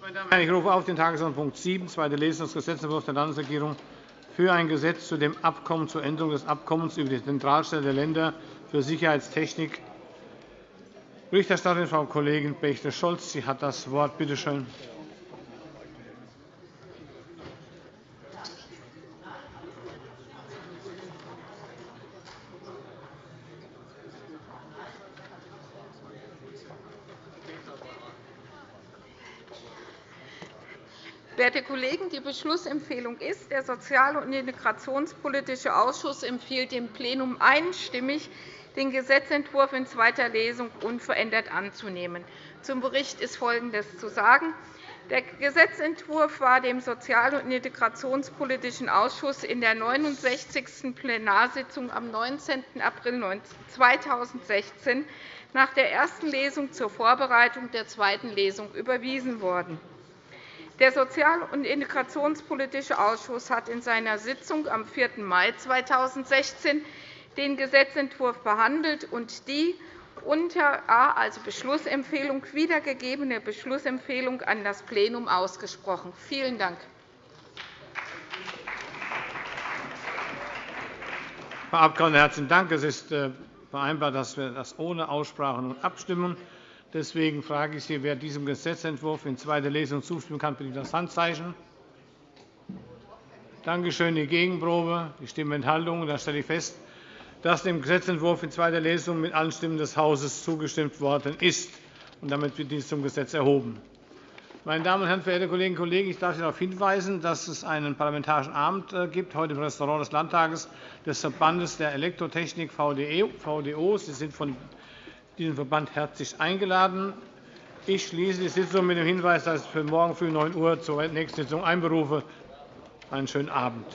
Meine Damen und Herren, ich rufe auf den Tagesordnungspunkt 7, zweite Lesung des Gesetzentwurfs der Landesregierung für ein Gesetz zu dem Abkommen zur Änderung des Abkommens über die Zentralstelle der Länder für Sicherheitstechnik. Berichterstatterin Frau Kollegin Bächte-Scholz. Sie hat das Wort. Bitte schön. Werte Kollegen, die Beschlussempfehlung ist, der Sozial- und Integrationspolitische Ausschuss empfiehlt dem Plenum einstimmig, den Gesetzentwurf in zweiter Lesung unverändert anzunehmen. Zum Bericht ist Folgendes zu sagen. Der Gesetzentwurf war dem Sozial- und Integrationspolitischen Ausschuss in der 69. Plenarsitzung am 19. April 2016 nach der ersten Lesung zur Vorbereitung der zweiten Lesung überwiesen worden. Der Sozial- und Integrationspolitische Ausschuss hat in seiner Sitzung am 4. Mai 2016 den Gesetzentwurf behandelt und die unter A also Beschlussempfehlung wiedergegebene Beschlussempfehlung an das Plenum ausgesprochen. Vielen Dank. Frau Abg. herzlichen Dank. Es ist äh, vereinbart, dass wir das ohne Aussprache nun abstimmen. Deswegen frage ich Sie, wer diesem Gesetzentwurf in zweiter Lesung zustimmen kann, bitte das Handzeichen. Danke schön. Die Gegenprobe, die Stimmenthaltung. Dann stelle ich fest, dass dem Gesetzentwurf in zweiter Lesung mit allen Stimmen des Hauses zugestimmt worden ist. damit wird dies zum Gesetz erhoben. Meine Damen und Herren, verehrte Kolleginnen und Kollegen! Ich darf Sie darauf hinweisen, dass es einen Parlamentarischen Abend äh, gibt, heute im Restaurant des Landtages des Verbandes der Elektrotechnik VDO. Sie sind von diesen Verband herzlich eingeladen. Ich schließe die Sitzung mit dem Hinweis, dass ich für morgen früh 9 Uhr zur nächsten Sitzung einberufe. Einen schönen Abend.